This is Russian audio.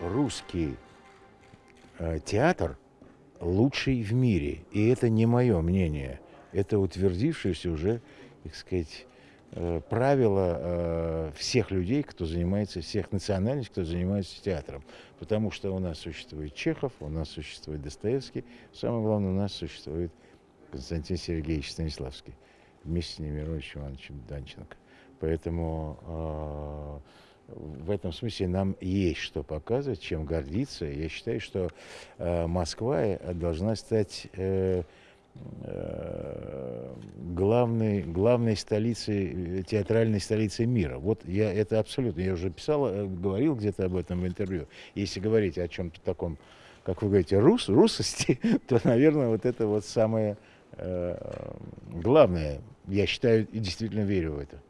русский э, театр лучший в мире. И это не мое мнение. Это утвердившееся уже, так сказать, э, правило э, всех людей, кто занимается, всех национальностей, кто занимается театром. Потому что у нас существует Чехов, у нас существует Достоевский, самое главное, у нас существует Константин Сергеевич Станиславский вместе с Немировичем Ивановичем Данченко. Поэтому э, в этом смысле нам есть что показывать, чем гордиться. Я считаю, что э, Москва э, должна стать э, главной, главной столицей, театральной столицей мира. Вот я это абсолютно, я уже писал, говорил где-то об этом в интервью. Если говорить о чем-то таком, как вы говорите, рус, русости, то, наверное, вот это вот самое главное. Я считаю и действительно верю в это.